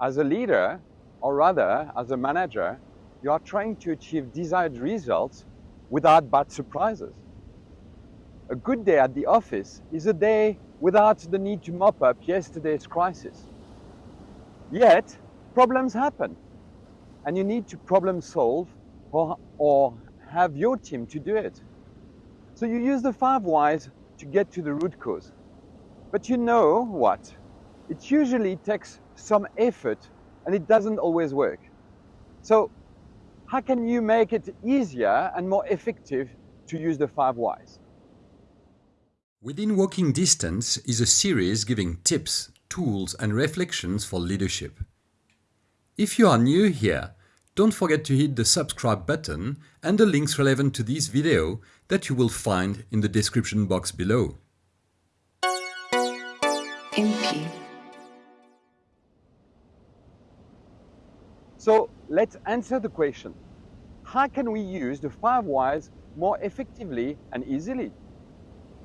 As a leader, or rather as a manager, you are trying to achieve desired results without bad surprises. A good day at the office is a day without the need to mop up yesterday's crisis. Yet, problems happen and you need to problem solve or, or have your team to do it. So you use the five whys to get to the root cause. But you know what? It usually takes some effort and it doesn't always work. So how can you make it easier and more effective to use the five whys? Within Walking Distance is a series giving tips, tools and reflections for leadership. If you are new here, don't forget to hit the subscribe button and the links relevant to this video that you will find in the description box below. MP. So let's answer the question. How can we use the five whys more effectively and easily?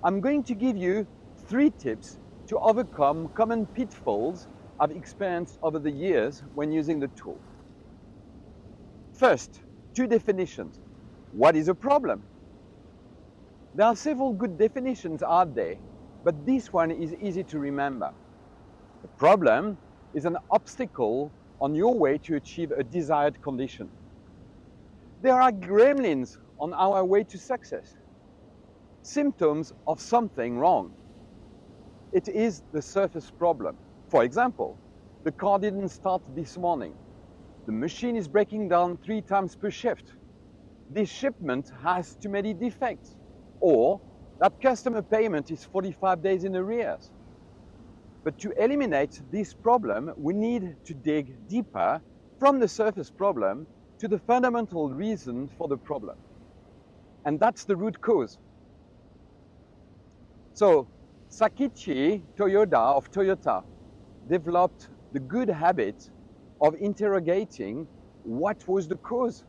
I'm going to give you three tips to overcome common pitfalls I've experienced over the years when using the tool. First, two definitions. What is a problem? There are several good definitions out there, but this one is easy to remember. A problem is an obstacle on your way to achieve a desired condition. There are gremlins on our way to success symptoms of something wrong. It is the surface problem. For example, the car didn't start this morning. The machine is breaking down three times per shift. This shipment has too many defects. Or that customer payment is 45 days in arrears. But to eliminate this problem, we need to dig deeper from the surface problem to the fundamental reason for the problem. And that's the root cause. So Sakichi Toyoda of Toyota developed the good habit of interrogating what was the cause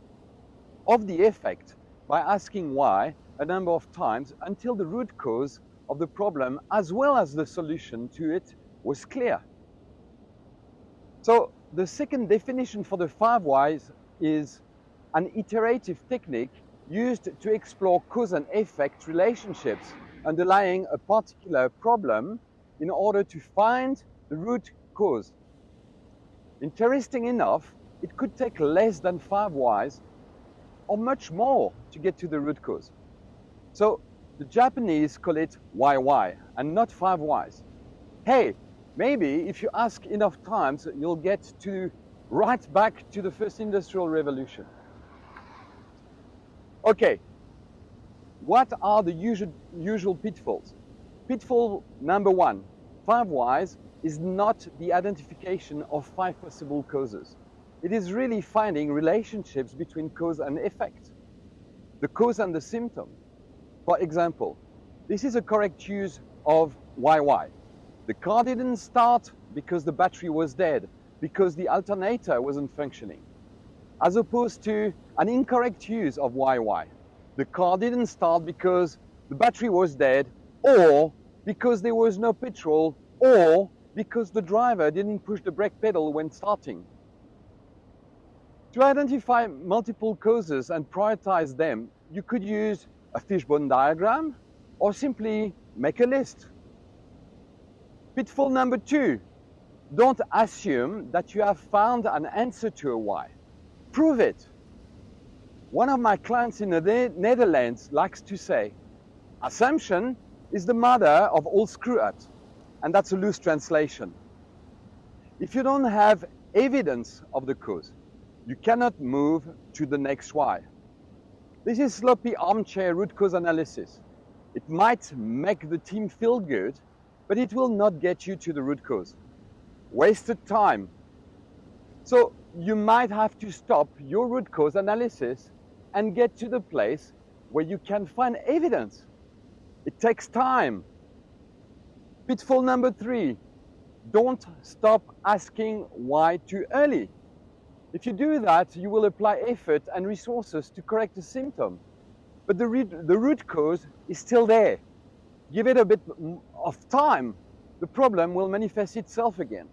of the effect by asking why a number of times until the root cause of the problem as well as the solution to it was clear. So the second definition for the five whys is an iterative technique used to explore cause and effect relationships underlying a particular problem in order to find the root cause. Interesting enough, it could take less than five whys or much more to get to the root cause. So the Japanese call it why why and not five whys. Hey, maybe if you ask enough times, you'll get to right back to the first industrial revolution. Okay, what are the usual, usual pitfalls? Pitfall number one, five whys is not the identification of five possible causes. It is really finding relationships between cause and effect. The cause and the symptom. For example, this is a correct use of YY. The car didn't start because the battery was dead, because the alternator wasn't functioning. As opposed to an incorrect use of YY the car didn't start because the battery was dead or because there was no petrol or because the driver didn't push the brake pedal when starting. To identify multiple causes and prioritize them, you could use a fishbone diagram or simply make a list. Pitfall number two, don't assume that you have found an answer to a why. Prove it. One of my clients in the Netherlands likes to say, assumption is the mother of all screw-ups. And that's a loose translation. If you don't have evidence of the cause, you cannot move to the next why. This is sloppy armchair root cause analysis. It might make the team feel good, but it will not get you to the root cause. Wasted time. So you might have to stop your root cause analysis and get to the place where you can find evidence. It takes time. Pitfall number three, don't stop asking why too early. If you do that, you will apply effort and resources to correct the symptom. But the, the root cause is still there. Give it a bit of time, the problem will manifest itself again.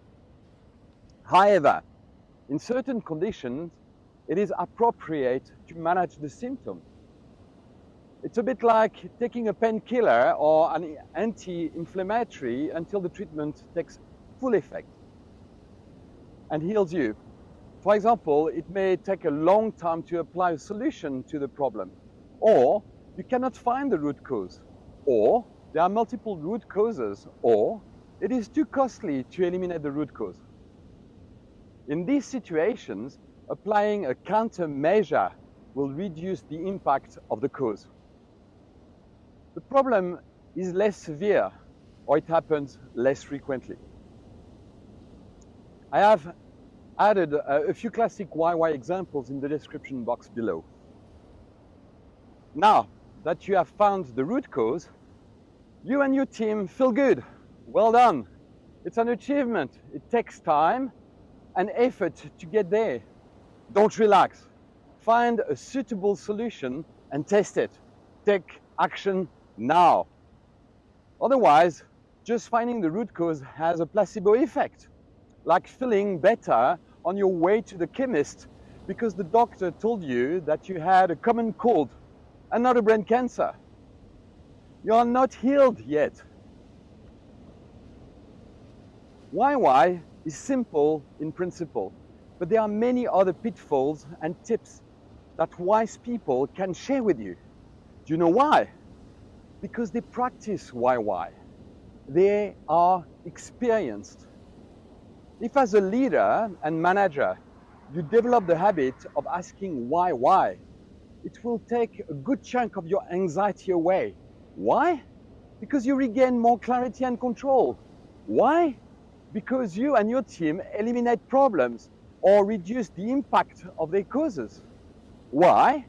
However, in certain conditions, it is appropriate to manage the symptom. It's a bit like taking a painkiller or an anti-inflammatory until the treatment takes full effect and heals you. For example, it may take a long time to apply a solution to the problem, or you cannot find the root cause, or there are multiple root causes, or it is too costly to eliminate the root cause. In these situations, applying a countermeasure will reduce the impact of the cause. The problem is less severe or it happens less frequently. I have added a, few classic YY examples in the description box below. Now that you have found the root cause, you and your team feel good. Well done. It's an achievement. It takes time and effort to get there. Don't relax. Find a suitable solution and test it. Take action now. Otherwise, just finding the root cause has a placebo effect, like feeling better on your way to the chemist because the doctor told you that you had a common cold and not a brain cancer. You are not healed yet. YY is simple in principle, but there are many other pitfalls and tips that wise people can share with you. Do you know why? Because they practice YY. They are experienced. If as a leader and manager, you develop the habit of asking why, why, it will take a good chunk of your anxiety away. Why? Because you regain more clarity and control. Why? because you and your team eliminate problems or reduce the impact of their causes. Why?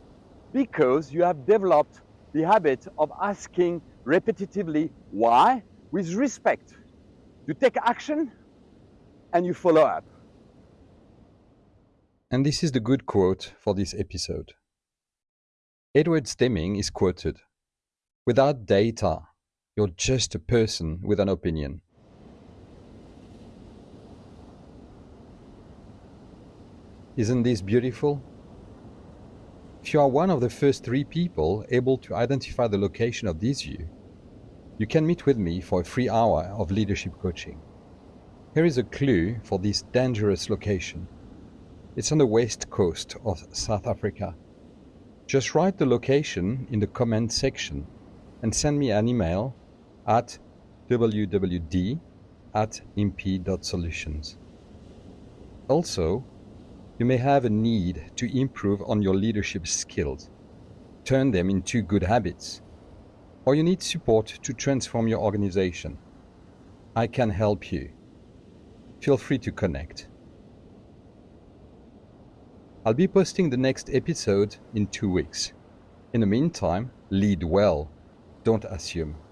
Because you have developed the habit of asking repetitively why with respect. You take action and you follow up. And this is the good quote for this episode. Edward Deming is quoted Without data, you're just a person with an opinion. Isn't this beautiful? If you are one of the first three people able to identify the location of this view, you can meet with me for a free hour of leadership coaching. Here is a clue for this dangerous location. It's on the west coast of South Africa. Just write the location in the comment section and send me an email at wwd at imp.solutions. Also, you may have a need to improve on your leadership skills, turn them into good habits, or you need support to transform your organization. I can help you. Feel free to connect. I'll be posting the next episode in two weeks. In the meantime, lead well, don't assume.